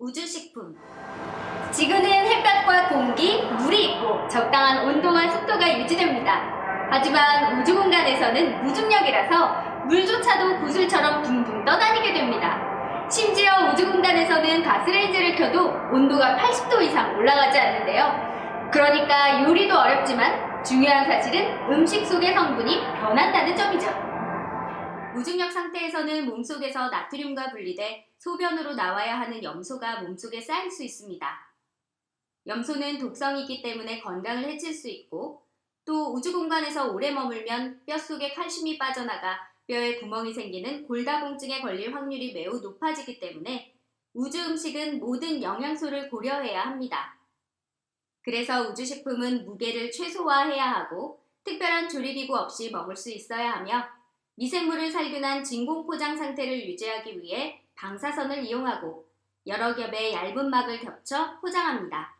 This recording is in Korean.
우주식품 지구는 햇볕과 공기, 물이 있고 적당한 온도와 습도가 유지됩니다. 하지만 우주 공간에서는 무중력이라서 물조차도 구슬처럼 둥둥 떠다니게 됩니다. 심지어 우주 공간에서는 가스레인지를 켜도 온도가 80도 이상 올라가지 않는데요. 그러니까 요리도 어렵지만 중요한 사실은 음식 속의 성분이 변한다는 점이죠. 무중력 상태에서는 몸속에서 나트륨과 분리돼 소변으로 나와야 하는 염소가 몸속에 쌓일 수 있습니다. 염소는 독성이기 때문에 건강을 해칠 수 있고 또 우주 공간에서 오래 머물면 뼛속에 칼슘이 빠져나가 뼈에 구멍이 생기는 골다공증에 걸릴 확률이 매우 높아지기 때문에 우주 음식은 모든 영양소를 고려해야 합니다. 그래서 우주식품은 무게를 최소화해야 하고 특별한 조리기구 없이 먹을 수 있어야 하며 미생물을 살균한 진공 포장 상태를 유지하기 위해 방사선을 이용하고 여러 겹의 얇은 막을 겹쳐 포장합니다.